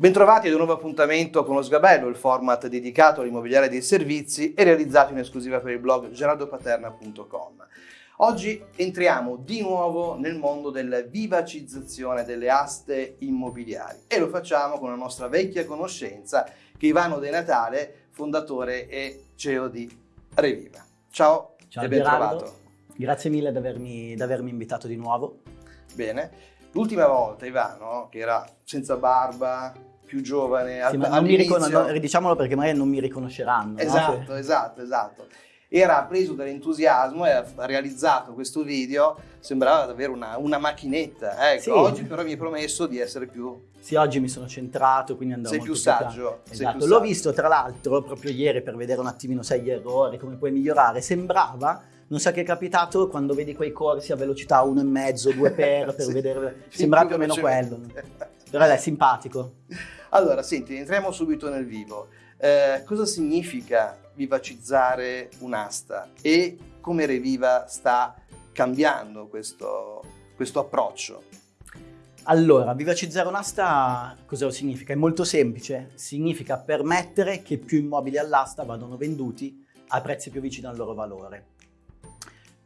Bentrovati ad un nuovo appuntamento con lo Sgabello, il format dedicato all'immobiliare dei servizi e realizzato in esclusiva per il blog gerardopaterna.com. Oggi entriamo di nuovo nel mondo della vivacizzazione delle aste immobiliari e lo facciamo con una nostra vecchia conoscenza che è Ivano De Natale, fondatore e CEO di Reviva. Ciao, Ciao e ben Gerardo. trovato. Grazie mille di avermi, di avermi invitato di nuovo. Bene, l'ultima volta Ivano, che era senza barba, più giovane, Sì, ma non mi all'inizio- ricon- no, diciamolo perché magari non mi riconosceranno. no? Esatto, esatto, esatto. Era preso dall'entusiasmo e ha realizzato questo video, sembrava davvero una, una macchinetta. Ecco, Sì. Oggi però mi hai promesso di essere più... Sì, oggi mi sono centrato, quindi andrò Sei molto più saggio, sei Esatto, più l'ho saggio. visto tra l'altro proprio ieri per vedere un attimino sai gli errori, come puoi migliorare. Sembrava, non so che è capitato, quando vedi quei corsi a velocità 1,5, 2 per, per Sì. vedere... Sì, Sembrava più o meno quello. Però è simpatico. Allora, senti, entriamo subito nel vivo. Eh, cosa significa vivacizzare un'asta e come Reviva sta cambiando questo, questo approccio? Allora, vivacizzare un'asta cosa significa? È molto semplice, significa permettere che più immobili all'asta vadano venduti a prezzi più vicini al loro valore.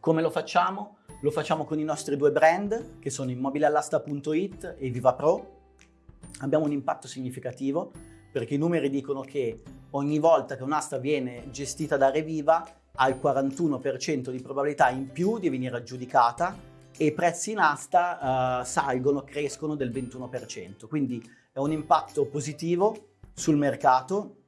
Come lo facciamo? Lo facciamo con i nostri due brand, che sono immobiliallasta.it e Viva Pro. Abbiamo un impatto significativo perché i numeri dicono che ogni volta che un'asta viene gestita da Reviva ha il 41% di probabilità in più di venire aggiudicata e i prezzi in asta eh, salgono, crescono del 21%. Quindi è un impatto positivo sul mercato,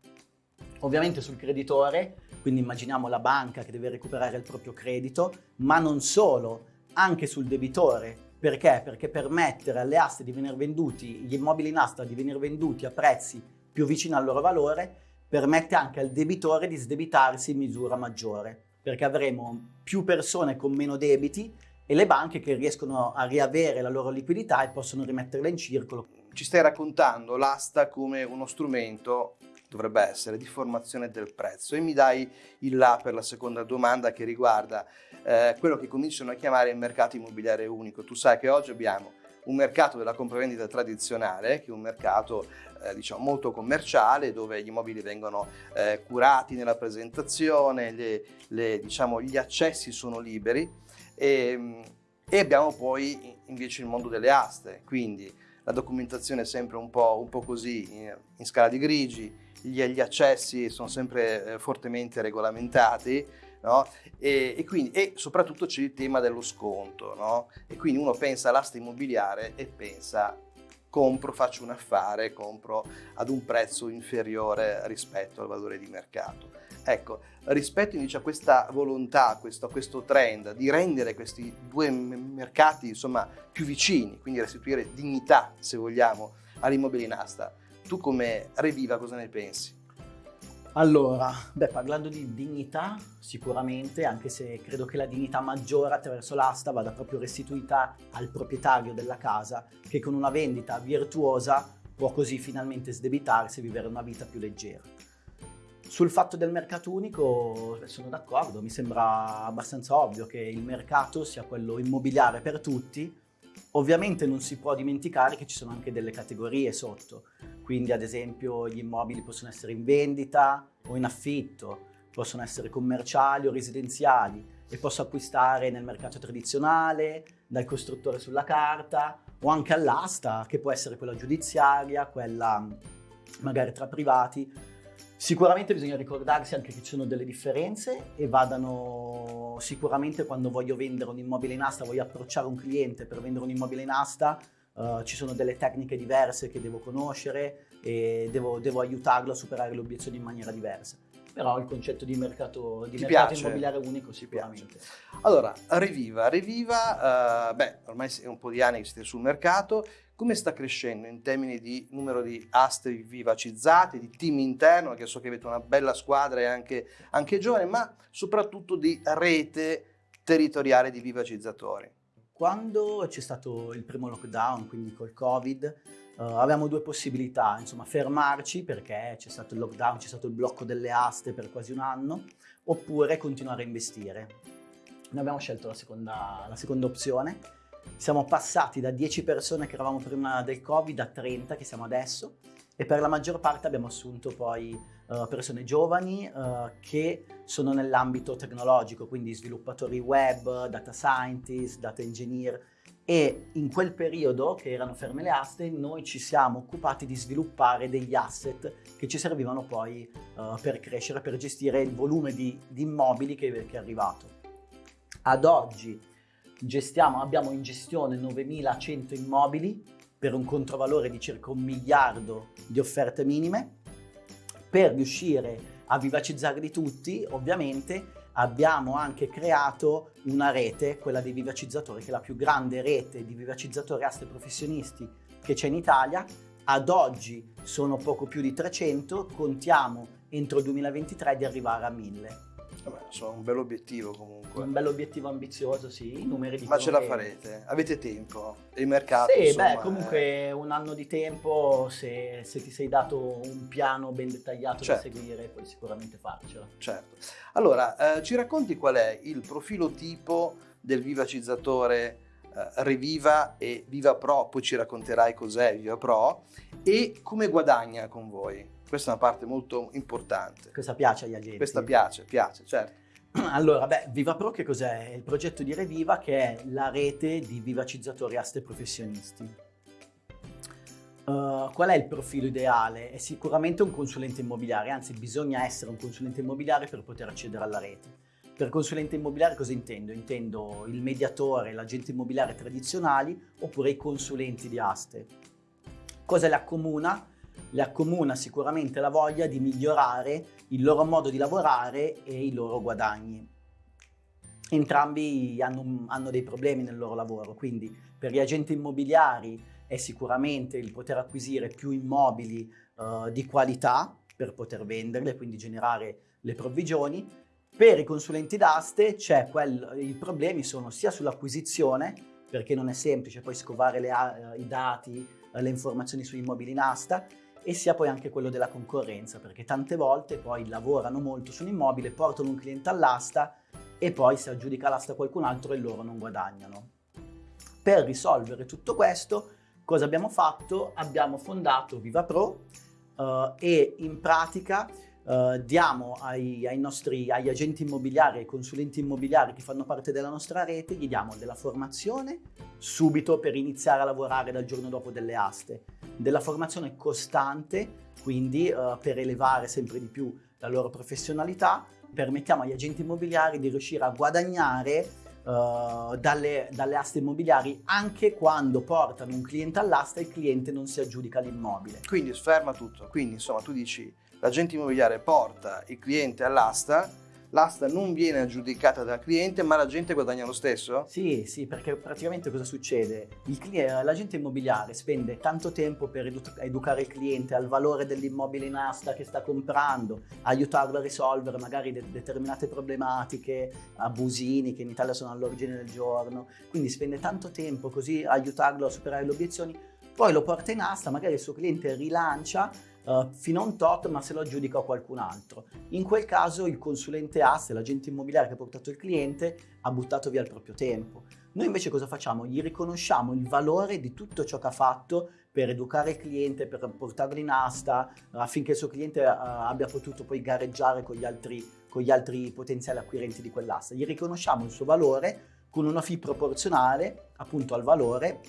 ovviamente sul creditore, quindi immaginiamo la banca che deve recuperare il proprio credito, ma non solo, anche sul debitore. Perché? Perché permettere alle aste di venire venduti, gli immobili in asta di venire venduti a prezzi più vicini al loro valore, permette anche al debitore di sdebitarsi in misura maggiore, perché avremo più persone con meno debiti e le banche che riescono a riavere la loro liquidità e possono rimetterla in circolo. Ci stai raccontando l'asta come uno strumento, dovrebbe essere, di formazione del prezzo. E mi dai il là per la seconda domanda che riguarda eh, quello che cominciano a chiamare il mercato immobiliare unico. Tu sai che oggi abbiamo un mercato della compravendita tradizionale, che è un mercato eh, diciamo molto commerciale, dove gli immobili vengono eh, curati nella presentazione, le- le, diciamo, gli accessi sono liberi. E, e abbiamo poi invece il mondo delle aste, quindi la documentazione è sempre un po', un po così in, in scala di grigi, gli, gli accessi sono sempre eh, fortemente regolamentati, no? e, e quindi, e soprattutto c'è il tema dello sconto, no? e quindi uno pensa all'asta immobiliare e pensa compro, faccio un affare, compro ad un prezzo inferiore rispetto al valore di mercato. Ecco, rispetto invece a questa volontà, a questo, a questo trend di rendere questi due mercati insomma più vicini, quindi restituire dignità, se vogliamo, all'immobile in asta, tu come Reviva cosa ne pensi? Allora, beh, parlando di dignità, sicuramente, anche se credo che la dignità maggiore attraverso l'asta vada proprio restituita al proprietario della casa, che con una vendita virtuosa può così finalmente sdebitarsi e vivere una vita più leggera. Sul fatto del mercato unico beh, sono d'accordo, mi sembra abbastanza ovvio che il mercato sia quello immobiliare per tutti. Ovviamente non si può dimenticare che ci sono anche delle categorie sotto, quindi ad esempio gli immobili possono essere in vendita o in affitto, possono essere commerciali o residenziali e posso acquistare nel mercato tradizionale, dal costruttore sulla carta o anche all'asta che può essere quella giudiziaria, quella magari tra privati. Sicuramente bisogna ricordarsi anche che ci sono delle differenze e vadano sicuramente quando voglio vendere un immobile in asta, voglio approcciare un cliente per vendere un immobile in asta, eh, ci sono delle tecniche diverse che devo conoscere e devo, devo aiutarlo a superare le obiezioni in maniera diversa. Però il concetto di mercato, di mercato piace? immobiliare unico Ti sicuramente. Allora, Reviva, Reviva, eh, beh, ormai è un po' di anni che siete sul mercato, come sta crescendo in termini di numero di aste vivacizzate, di team interno, che so che avete una bella squadra e anche, anche giovane, ma soprattutto di rete territoriale di vivacizzatori? Quando c'è stato il primo lockdown, quindi col Covid, eh, avevamo due possibilità, insomma fermarci perché c'è stato il lockdown, c'è stato il blocco delle aste per quasi un anno, oppure continuare a investire. Noi abbiamo scelto la seconda, la seconda opzione, siamo passati da 10 persone che eravamo prima del Covid a 30 che siamo adesso e per la maggior parte abbiamo assunto poi uh, persone giovani uh, che sono nell'ambito tecnologico, quindi sviluppatori web, data scientist, data engineer e in quel periodo che erano ferme le aste noi ci siamo occupati di sviluppare degli asset che ci servivano poi uh, per crescere, per gestire il volume di, di immobili che, che, è arrivato. Ad oggi gestiamo, abbiamo in gestione 9100 immobili per un controvalore di circa un miliardo di offerte minime. Per riuscire a vivacizzarli tutti, ovviamente, abbiamo anche creato una rete, quella dei vivacizzatori, che è la più grande rete di vivacizzatori aste professionisti che c'è in Italia. Ad oggi sono poco più di 300, contiamo entro il 2023 di arrivare a 1000. Vabbè, sono un bel obiettivo comunque. Un bel obiettivo ambizioso, sì, i numeri di Ma ce la farete? Avete tempo? E il mercato? Sì, insomma, beh, comunque è... un anno di tempo, se, se, ti sei dato un piano ben dettagliato certo. da seguire, puoi sicuramente farcela. Certo. Allora, eh, ci racconti qual è il profilo tipo del vivacizzatore eh, Reviva e Viva Pro, poi ci racconterai cos'è Viva Pro e come guadagna con voi? Questa è una parte molto importante. Questa piace agli agenti? Questa piace, piace, certo. Allora, beh, Viva Pro che cos'è? È il progetto di Reviva che è la rete di vivacizzatori aste professionisti. Uh, qual è il profilo ideale? È sicuramente un consulente immobiliare, anzi bisogna essere un consulente immobiliare per poter accedere alla rete. Per consulente immobiliare cosa intendo? Intendo il mediatore, l'agente immobiliare tradizionali oppure i consulenti di aste. Cosa le accomuna? Le accomuna sicuramente la voglia di migliorare il loro modo di lavorare e i loro guadagni. Entrambi hanno, hanno dei problemi nel loro lavoro, quindi per gli agenti immobiliari è sicuramente il poter acquisire più immobili uh, di qualità per poter venderli quindi generare le provvigioni. Per i consulenti d'aste quel, i problemi sono sia sull'acquisizione, perché non è semplice poi scovare le, uh, i dati, uh, le informazioni sugli immobili in asta, e sia poi anche quello della concorrenza, perché tante volte poi lavorano molto su un immobile, portano un cliente all'asta e poi si aggiudica l'asta qualcun altro e loro non guadagnano. Per risolvere tutto questo, cosa abbiamo fatto? Abbiamo fondato VivaPro uh, e in pratica uh, diamo ai, ai, nostri agli agenti immobiliari, ai consulenti immobiliari che fanno parte della nostra rete, gli diamo della formazione subito per iniziare a lavorare dal giorno dopo delle aste della formazione costante, quindi uh, per elevare sempre di più la loro professionalità, permettiamo agli agenti immobiliari di riuscire a guadagnare Uh, dalle, dalle, aste immobiliari anche quando portano un cliente all'asta e il cliente non si aggiudica l'immobile. Quindi sferma tutto, quindi insomma tu dici l'agente immobiliare porta il cliente all'asta l'asta non viene aggiudicata dal cliente ma la gente guadagna lo stesso? Sì, sì, perché praticamente cosa succede? l'agente immobiliare spende tanto tempo per edu educare il cliente al valore dell'immobile in asta che sta comprando, aiutarlo a risolvere magari de determinate problematiche, abusini che in Italia sono all'origine del giorno, quindi spende tanto tempo così aiutarlo a superare le obiezioni, poi lo porta in asta, magari il suo cliente rilancia uh, fino a un tot ma se lo aggiudica a qualcun altro. In quel caso il consulente asse, l'agente immobiliare che ha portato il cliente, ha buttato via il proprio tempo. Noi invece cosa facciamo? Gli riconosciamo il valore di tutto ciò che ha fatto per educare il cliente, per portarlo in asta, affinché il suo cliente uh, abbia potuto poi gareggiare con gli altri, con gli altri potenziali acquirenti di quell'asta. Gli riconosciamo il suo valore con una fee proporzionale appunto al valore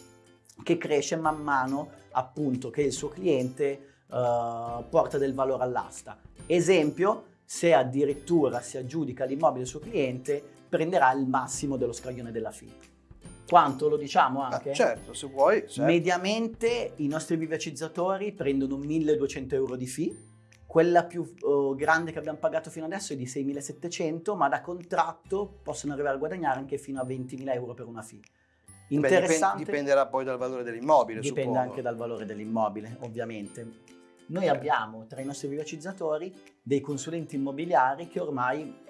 che cresce man mano appunto che il suo cliente uh, porta del valore all'asta. Esempio, se addirittura si aggiudica l'immobile del suo cliente, prenderà il massimo dello scaglione della FIT. Quanto lo diciamo ah, anche? Ah, certo, se vuoi. Certo. Mediamente i nostri vivacizzatori prendono 1200 euro di fee, quella più uh, grande che abbiamo pagato fino adesso è di 6.700, ma da contratto possono arrivare a guadagnare anche fino a 20.000 euro per una fee. Interessante. Beh, dipenderà poi dal valore dell'immobile. Dipende suppongo. anche dal valore dell'immobile, ovviamente. Noi abbiamo tra i nostri vivacizzatori dei consulenti immobiliari che ormai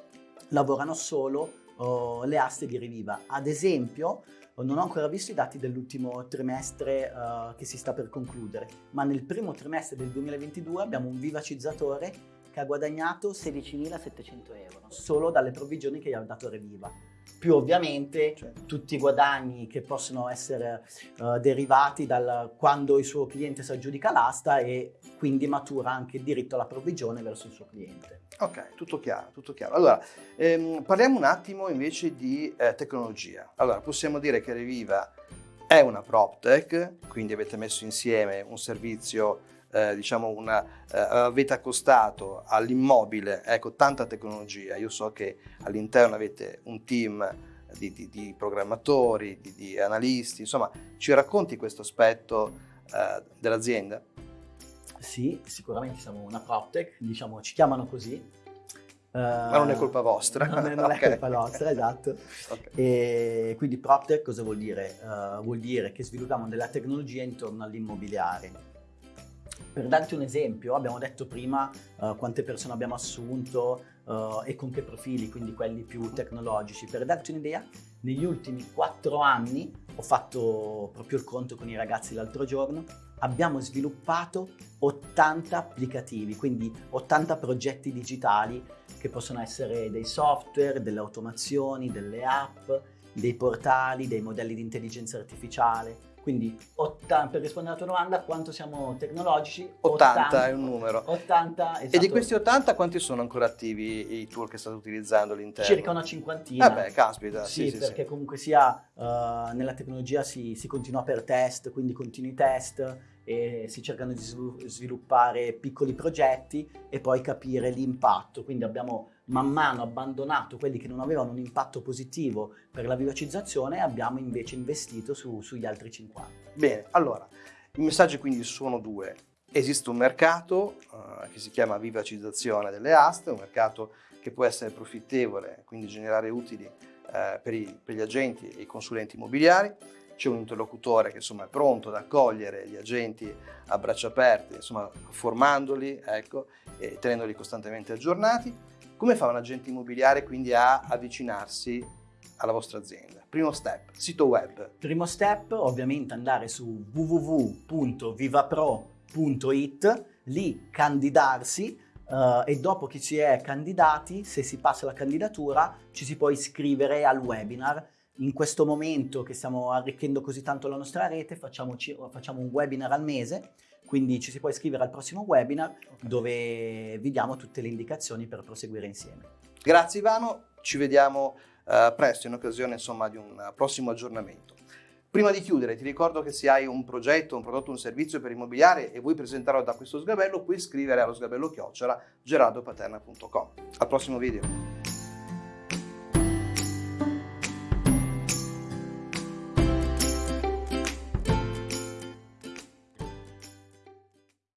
lavorano solo oh, le aste di Reviva. Ad esempio, non ho ancora visto i dati dell'ultimo trimestre uh, che si sta per concludere, ma nel primo trimestre del 2022 abbiamo un vivacizzatore che ha guadagnato 16.700 euro solo dalle provvigioni che gli ha dato Reviva. Più ovviamente cioè, tutti i guadagni che possono essere uh, derivati da quando il suo cliente si aggiudica l'asta e quindi matura anche il diritto alla provvigione verso il suo cliente. Ok, tutto chiaro, tutto chiaro. Allora, ehm, parliamo un attimo invece di eh, tecnologia. Allora, possiamo dire che Reviva è una PropTech, quindi avete messo insieme un servizio eh, diciamo una, eh, avete accostato all'immobile ecco, tanta tecnologia. Io so che all'interno avete un team di, di, di programmatori, di, di, analisti, insomma, ci racconti questo aspetto eh, dell'azienda? Sì, sicuramente siamo una PropTech, diciamo, ci chiamano così. Ma non è colpa vostra. Non è, non è colpa nostra, esatto. Okay. E quindi PropTech cosa vuol dire? Uh, vuol dire che sviluppiamo della tecnologia intorno all'immobiliare per darti un esempio, abbiamo detto prima uh, quante persone abbiamo assunto uh, e con che profili, quindi quelli più tecnologici. Per darti un'idea, negli ultimi quattro anni, ho fatto proprio il conto con i ragazzi l'altro giorno, abbiamo sviluppato 80 applicativi, quindi 80 progetti digitali che possono essere dei software, delle automazioni, delle app, dei portali, dei modelli di intelligenza artificiale quindi 80, per rispondere alla tua domanda, quanto siamo tecnologici? 80, 80 è un numero. 80, esatto. E di esatto. questi 80 quanti sono ancora attivi i tool che state utilizzando all'interno? Circa una cinquantina. Vabbè, caspita. Sì, sì perché sì. comunque sia uh, nella tecnologia si, si continua per test, quindi continui test e si cercano di sviluppare piccoli progetti e poi capire l'impatto. Quindi abbiamo man mano abbandonato quelli che non avevano un impatto positivo per la vivacizzazione e abbiamo invece investito su, sugli altri 50. Bene, allora, i messaggi quindi sono due. Esiste un mercato uh, che si chiama vivacizzazione delle aste, un mercato che può essere profittevole, quindi generare utili uh, per, i, per gli agenti e i consulenti immobiliari c'è un interlocutore che insomma, è pronto ad accogliere gli agenti a braccia aperte, insomma, formandoli ecco, e tenendoli costantemente aggiornati. Come fa un agente immobiliare quindi a avvicinarsi alla vostra azienda? Primo step, sito web. Primo step, ovviamente andare su www.vivapro.it, lì candidarsi uh, e dopo che si è candidati, se si passa la candidatura, ci si può iscrivere al webinar in questo momento che stiamo arricchendo così tanto la nostra rete facciamo, facciamo un webinar al mese, quindi ci si può iscrivere al prossimo webinar okay. dove vi diamo tutte le indicazioni per proseguire insieme. Grazie Ivano, ci vediamo uh, presto in occasione insomma, di un prossimo aggiornamento. Prima di chiudere ti ricordo che se hai un progetto, un prodotto, un servizio per immobiliare e vuoi presentarlo da questo sgabello puoi iscrivere allo sgabello chiocciola gerardopaterna.com. Al prossimo video.